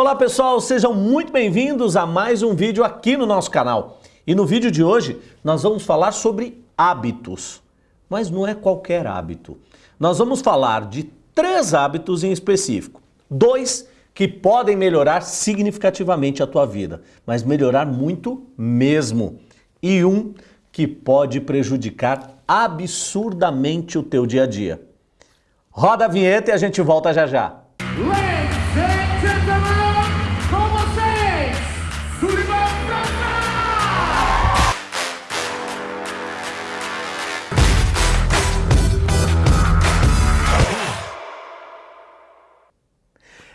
Olá pessoal, sejam muito bem-vindos a mais um vídeo aqui no nosso canal. E no vídeo de hoje nós vamos falar sobre hábitos, mas não é qualquer hábito. Nós vamos falar de três hábitos em específico. Dois que podem melhorar significativamente a tua vida, mas melhorar muito mesmo. E um que pode prejudicar absurdamente o teu dia a dia. Roda a vinheta e a gente volta já já. Ladies and gentlemen,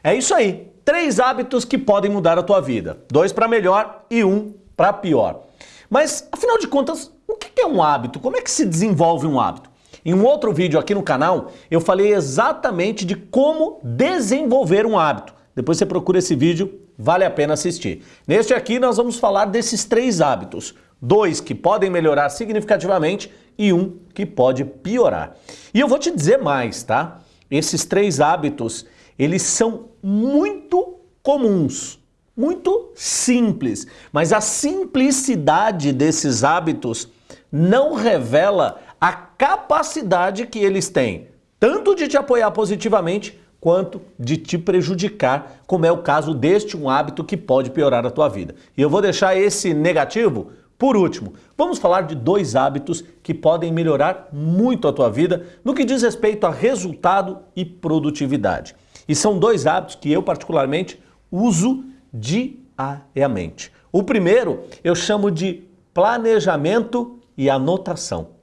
É isso aí. Três hábitos que podem mudar a tua vida. Dois para melhor e um para pior. Mas, afinal de contas, o que é um hábito? Como é que se desenvolve um hábito? Em um outro vídeo aqui no canal, eu falei exatamente de como desenvolver um hábito. Depois você procura esse vídeo, vale a pena assistir. Neste aqui nós vamos falar desses três hábitos. Dois que podem melhorar significativamente e um que pode piorar. E eu vou te dizer mais, tá? Esses três hábitos, eles são muito comuns, muito simples, mas a simplicidade desses hábitos não revela a capacidade que eles têm, tanto de te apoiar positivamente quanto de te prejudicar, como é o caso deste um hábito que pode piorar a tua vida. E eu vou deixar esse negativo por último. Vamos falar de dois hábitos que podem melhorar muito a tua vida no que diz respeito a resultado e produtividade. E são dois hábitos que eu particularmente uso diariamente. O primeiro eu chamo de planejamento e anotação.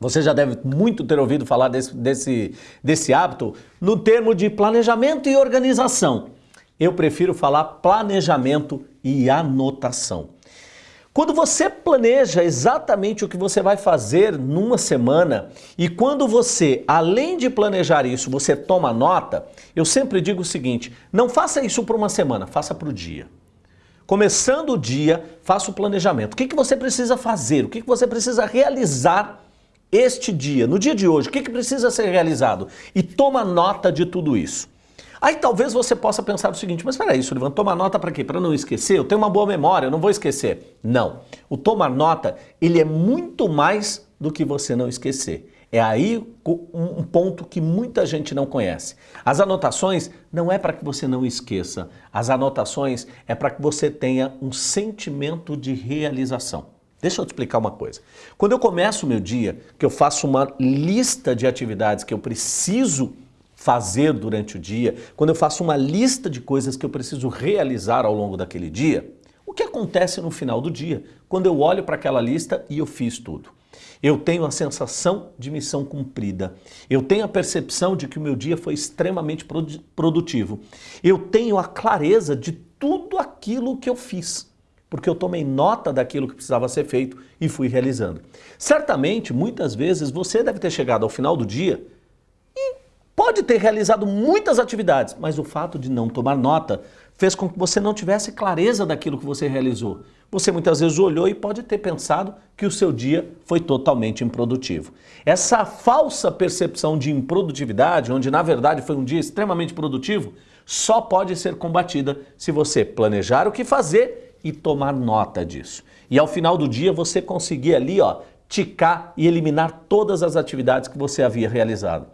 Você já deve muito ter ouvido falar desse, desse, desse hábito no termo de planejamento e organização. Eu prefiro falar planejamento e anotação. Quando você planeja exatamente o que você vai fazer numa semana e quando você, além de planejar isso, você toma nota, eu sempre digo o seguinte: não faça isso para uma semana, faça para o dia. Começando o dia, faça o planejamento. O que, que você precisa fazer? O que, que você precisa realizar este dia, no dia de hoje? O que, que precisa ser realizado? E toma nota de tudo isso. Aí talvez você possa pensar o seguinte, mas peraí, Sullivan, tomar nota para quê? Para não esquecer? Eu tenho uma boa memória, eu não vou esquecer. Não. O tomar nota, ele é muito mais do que você não esquecer. É aí um ponto que muita gente não conhece. As anotações não é para que você não esqueça. As anotações é para que você tenha um sentimento de realização. Deixa eu te explicar uma coisa. Quando eu começo o meu dia, que eu faço uma lista de atividades que eu preciso fazer durante o dia, quando eu faço uma lista de coisas que eu preciso realizar ao longo daquele dia, o que acontece no final do dia, quando eu olho para aquela lista e eu fiz tudo? Eu tenho a sensação de missão cumprida. Eu tenho a percepção de que o meu dia foi extremamente produtivo. Eu tenho a clareza de tudo aquilo que eu fiz, porque eu tomei nota daquilo que precisava ser feito e fui realizando. Certamente, muitas vezes, você deve ter chegado ao final do dia pode ter realizado muitas atividades, mas o fato de não tomar nota fez com que você não tivesse clareza daquilo que você realizou. Você muitas vezes olhou e pode ter pensado que o seu dia foi totalmente improdutivo. Essa falsa percepção de improdutividade, onde na verdade foi um dia extremamente produtivo, só pode ser combatida se você planejar o que fazer e tomar nota disso. E ao final do dia você conseguir ali, ó, ticar e eliminar todas as atividades que você havia realizado.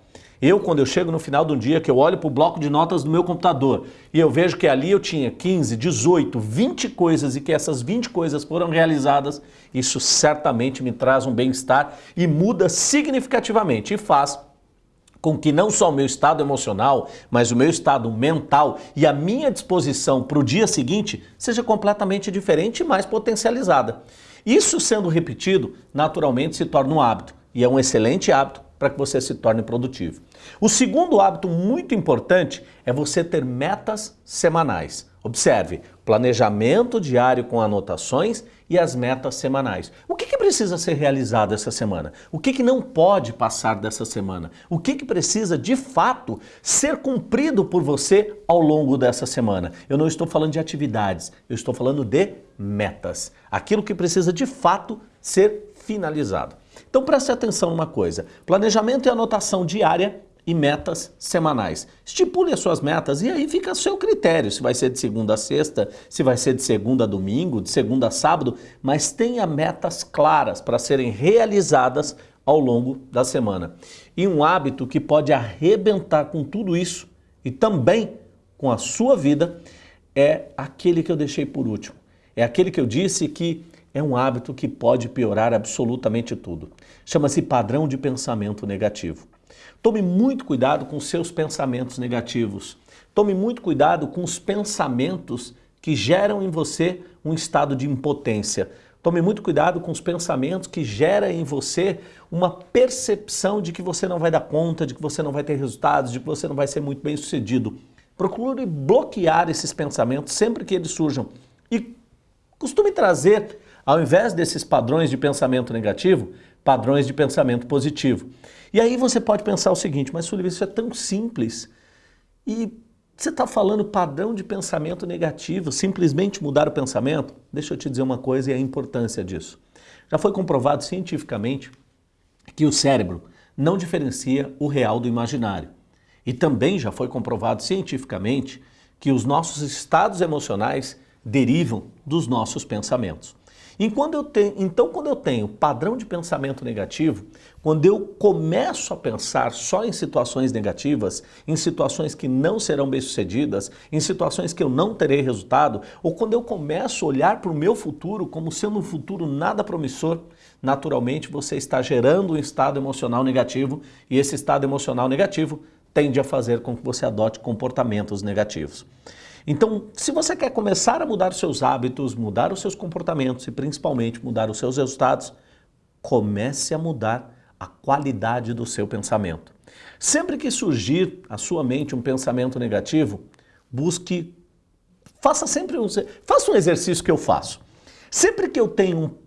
Eu, quando eu chego no final do dia, que eu olho para o bloco de notas do meu computador e eu vejo que ali eu tinha 15, 18, 20 coisas e que essas 20 coisas foram realizadas, isso certamente me traz um bem-estar e muda significativamente e faz com que não só o meu estado emocional, mas o meu estado mental e a minha disposição para o dia seguinte seja completamente diferente e mais potencializada. Isso sendo repetido, naturalmente se torna um hábito e é um excelente hábito para que você se torne produtivo. O segundo hábito muito importante é você ter metas semanais. Observe, planejamento diário com anotações e as metas semanais. O que, que precisa ser realizado essa semana? O que, que não pode passar dessa semana? O que, que precisa de fato ser cumprido por você ao longo dessa semana? Eu não estou falando de atividades, eu estou falando de metas. Aquilo que precisa de fato ser finalizado. Então preste atenção numa coisa, planejamento e anotação diária e metas semanais. Estipule as suas metas e aí fica a seu critério, se vai ser de segunda a sexta, se vai ser de segunda a domingo, de segunda a sábado, mas tenha metas claras para serem realizadas ao longo da semana. E um hábito que pode arrebentar com tudo isso e também com a sua vida é aquele que eu deixei por último. É aquele que eu disse que é um hábito que pode piorar absolutamente tudo. Chama-se padrão de pensamento negativo. Tome muito cuidado com seus pensamentos negativos. Tome muito cuidado com os pensamentos que geram em você um estado de impotência. Tome muito cuidado com os pensamentos que geram em você uma percepção de que você não vai dar conta, de que você não vai ter resultados, de que você não vai ser muito bem sucedido. Procure bloquear esses pensamentos sempre que eles surjam e costume trazer, ao invés desses padrões de pensamento negativo, padrões de pensamento positivo. E aí você pode pensar o seguinte, mas Sullivan, isso é tão simples e você está falando padrão de pensamento negativo, simplesmente mudar o pensamento? Deixa eu te dizer uma coisa e a importância disso. Já foi comprovado cientificamente que o cérebro não diferencia o real do imaginário. E também já foi comprovado cientificamente que os nossos estados emocionais derivam dos nossos pensamentos. Eu tenho, então, quando eu tenho padrão de pensamento negativo, quando eu começo a pensar só em situações negativas, em situações que não serão bem-sucedidas, em situações que eu não terei resultado, ou quando eu começo a olhar para o meu futuro como sendo um futuro nada promissor, naturalmente você está gerando um estado emocional negativo e esse estado emocional negativo tende a fazer com que você adote comportamentos negativos. Então, se você quer começar a mudar os seus hábitos, mudar os seus comportamentos e principalmente mudar os seus resultados, comece a mudar a qualidade do seu pensamento. Sempre que surgir à sua mente um pensamento negativo, busque, faça sempre um, faça um exercício que eu faço. Sempre que eu tenho,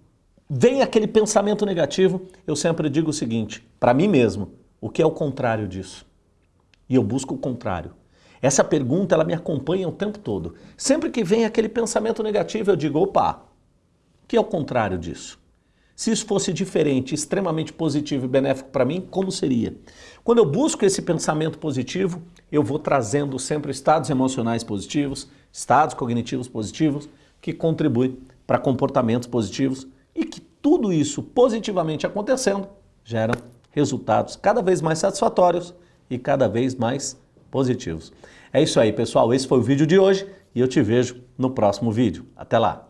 vem aquele pensamento negativo, eu sempre digo o seguinte, para mim mesmo, o que é o contrário disso? E eu busco o contrário. Essa pergunta ela me acompanha o tempo todo. Sempre que vem aquele pensamento negativo, eu digo, opa, que é o contrário disso? Se isso fosse diferente, extremamente positivo e benéfico para mim, como seria? Quando eu busco esse pensamento positivo, eu vou trazendo sempre estados emocionais positivos, estados cognitivos positivos, que contribuem para comportamentos positivos e que tudo isso positivamente acontecendo gera resultados cada vez mais satisfatórios e cada vez mais positivos. É isso aí, pessoal. Esse foi o vídeo de hoje e eu te vejo no próximo vídeo. Até lá!